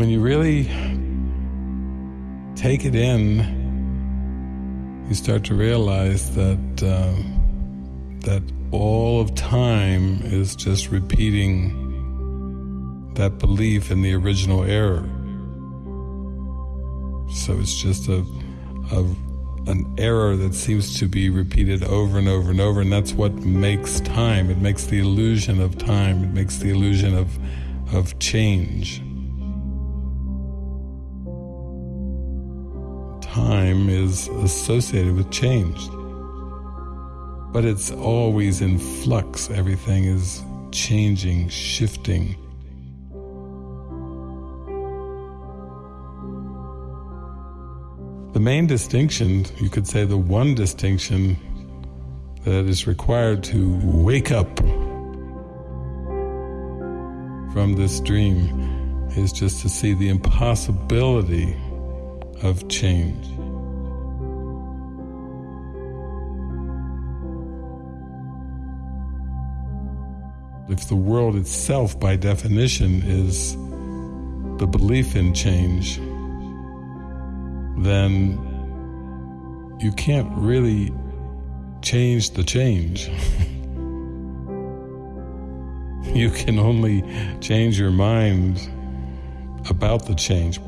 when you really take it in, you start to realize that uh, that all of time is just repeating that belief in the original error. So it's just a, a an error that seems to be repeated over and over and over, and that's what makes time. It makes the illusion of time. It makes the illusion of of change. Time is associated with change, but it's always in flux. Everything is changing, shifting. The main distinction, you could say the one distinction that is required to wake up from this dream is just to see the impossibility of change. If the world itself, by definition, is the belief in change, then you can't really change the change. you can only change your mind about the change.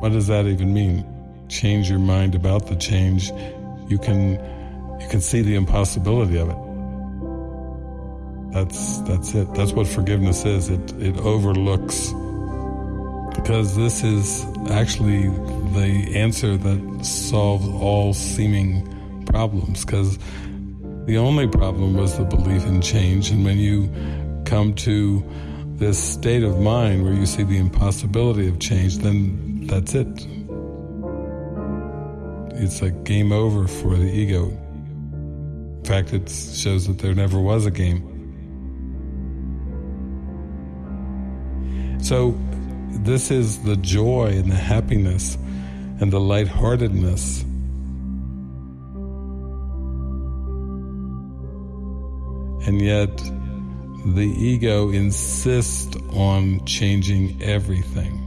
What does that even mean? Change your mind about the change. You can you can see the impossibility of it. That's that's it. That's what forgiveness is. It it overlooks because this is actually the answer that solves all seeming problems because the only problem was the belief in change and when you come to this state of mind where you see the impossibility of change then that's it it's like game over for the ego in fact it shows that there never was a game so this is the joy and the happiness and the lightheartedness. And yet, the ego insists on changing everything.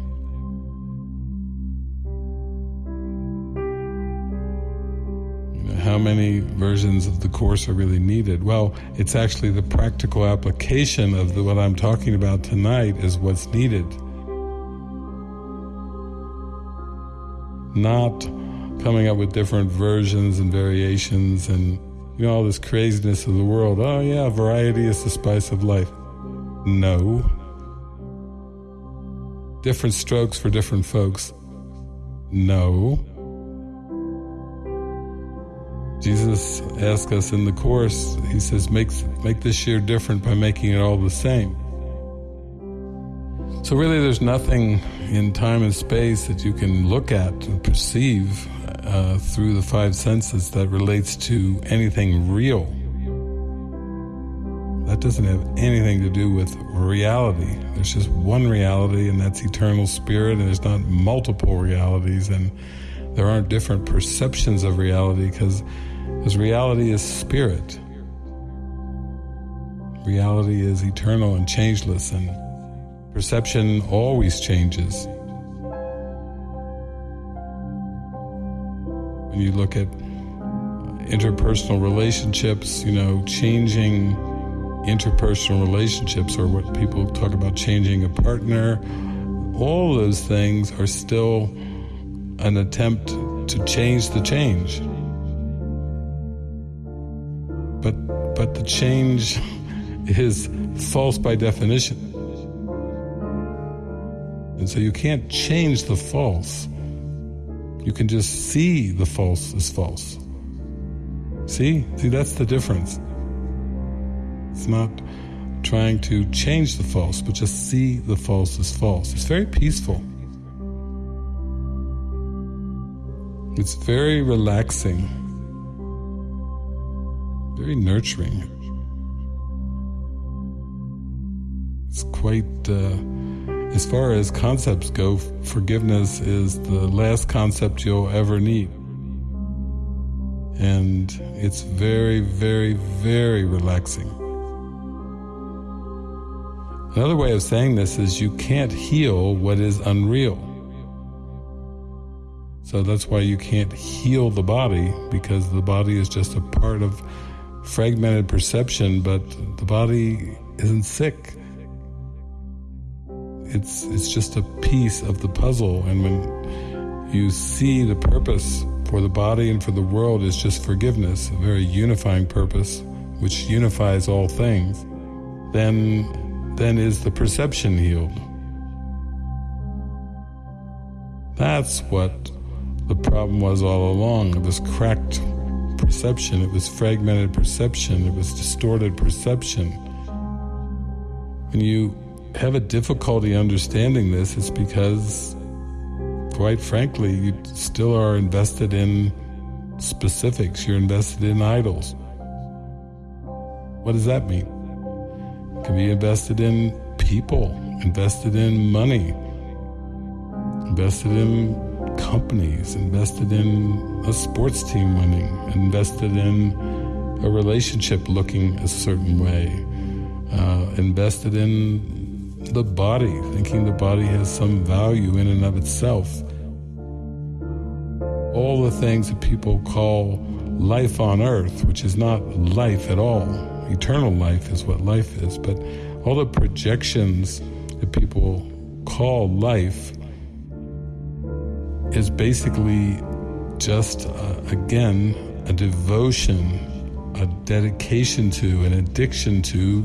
Many versions of the course are really needed? Well, it's actually the practical application of the, what I'm talking about tonight is what's needed. not coming up with different versions and variations and you know all this craziness of the world. Oh yeah, variety is the spice of life. No. Different strokes for different folks. No. Jesus asks us in the course, he says, make, make this year different by making it all the same. So, really, there's nothing in time and space that you can look at and perceive uh, through the five senses that relates to anything real. That doesn't have anything to do with reality. There's just one reality, and that's eternal spirit, and there's not multiple realities, and there aren't different perceptions of reality because because reality is spirit. Reality is eternal and changeless, and perception always changes. When you look at interpersonal relationships, you know, changing interpersonal relationships, or what people talk about changing a partner, all those things are still an attempt to change the change. But the change is false by definition. And so you can't change the false. You can just see the false as false. See? See, that's the difference. It's not trying to change the false, but just see the false as false. It's very peaceful. It's very relaxing, very nurturing. It's quite. Uh, as far as concepts go, forgiveness is the last concept you'll ever need. And it's very, very, very relaxing. Another way of saying this is you can't heal what is unreal. So that's why you can't heal the body because the body is just a part of fragmented perception, but the body isn't sick. It's it's just a piece of the puzzle and when you see the purpose for the body and for the world is just forgiveness, a very unifying purpose which unifies all things, then then is the perception healed. That's what the problem was all along. It was cracked perception, it was fragmented perception, it was distorted perception. When you have a difficulty understanding this, it's because, quite frankly, you still are invested in specifics, you're invested in idols. What does that mean? It can be invested in people, invested in money, invested in companies, invested in a sports team winning, invested in a relationship looking a certain way, uh, invested in the body, thinking the body has some value in and of itself. All the things that people call life on earth, which is not life at all. Eternal life is what life is, but all the projections that people call life is basically just, uh, again, a devotion, a dedication to, an addiction to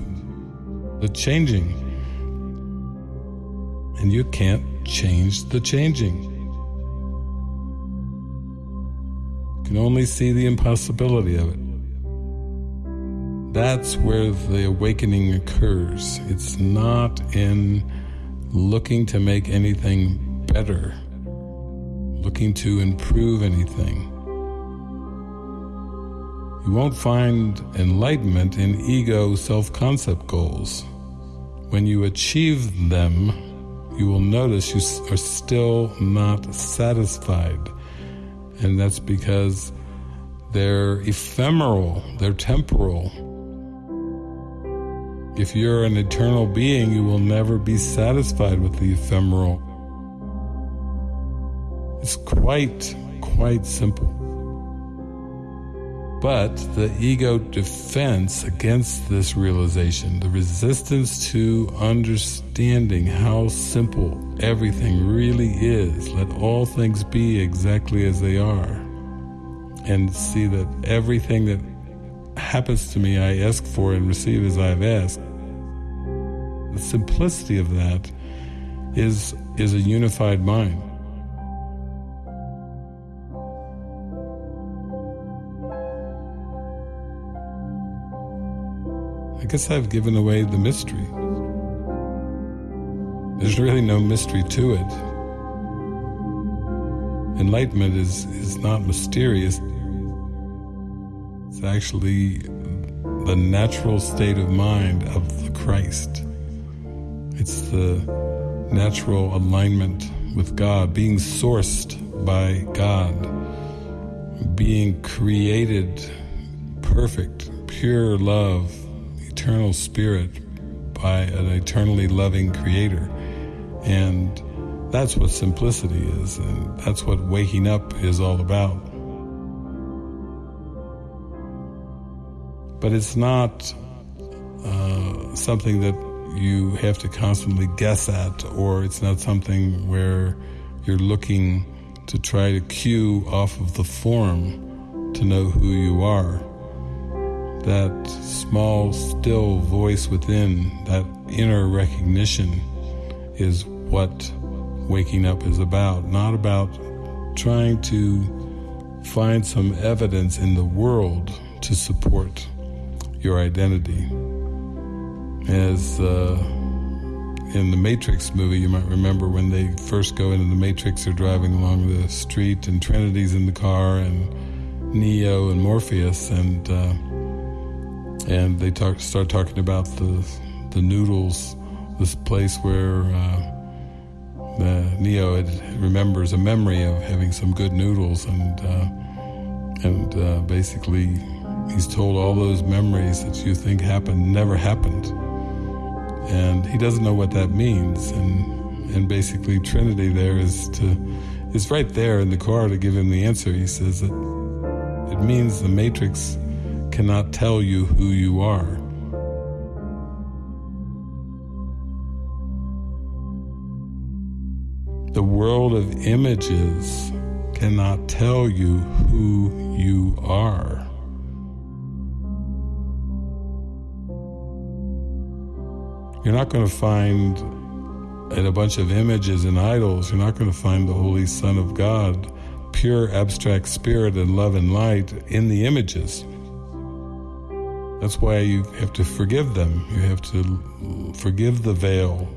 the changing. And you can't change the changing. You can only see the impossibility of it. That's where the awakening occurs. It's not in looking to make anything better looking to improve anything. You won't find enlightenment in ego self concept goals. When you achieve them, you will notice you are still not satisfied. And that's because they're ephemeral, they're temporal. If you're an eternal being, you will never be satisfied with the ephemeral. It's quite, quite simple. But the ego defense against this realization, the resistance to understanding how simple everything really is, let all things be exactly as they are, and see that everything that happens to me I ask for and receive as I've asked. The simplicity of that is, is a unified mind. Guess I've given away the mystery. There's really no mystery to it. Enlightenment is, is not mysterious. It's actually the natural state of mind of the Christ. It's the natural alignment with God, being sourced by God, being created perfect, pure love eternal spirit by an eternally loving creator. And that's what simplicity is, and that's what waking up is all about. But it's not uh, something that you have to constantly guess at, or it's not something where you're looking to try to cue off of the form to know who you are that small, still voice within, that inner recognition, is what waking up is about. Not about trying to find some evidence in the world to support your identity. As uh, in the Matrix movie, you might remember when they first go into the Matrix, they're driving along the street, and Trinity's in the car, and Neo and Morpheus, and uh, and they talk, start talking about the the noodles, this place where uh, Neo had, remembers a memory of having some good noodles, and uh, and uh, basically he's told all those memories that you think happened never happened. and he doesn't know what that means. And and basically, Trinity there is to is right there in the car to give him the answer. He says that it means the matrix cannot tell you who you are. The world of images cannot tell you who you are. You're not going to find in a bunch of images and idols, you're not going to find the Holy Son of God, pure abstract spirit and love and light in the images. That's why you have to forgive them. You have to forgive the veil.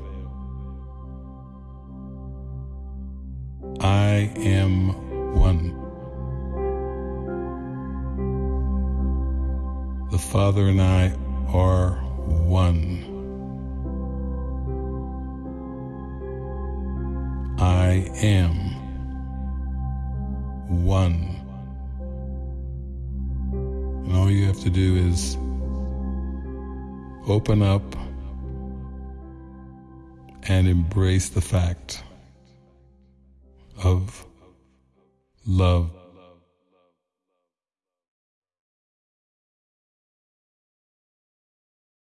I am one. The Father and I are one. I am one. And all you have to do is open up and embrace the fact of love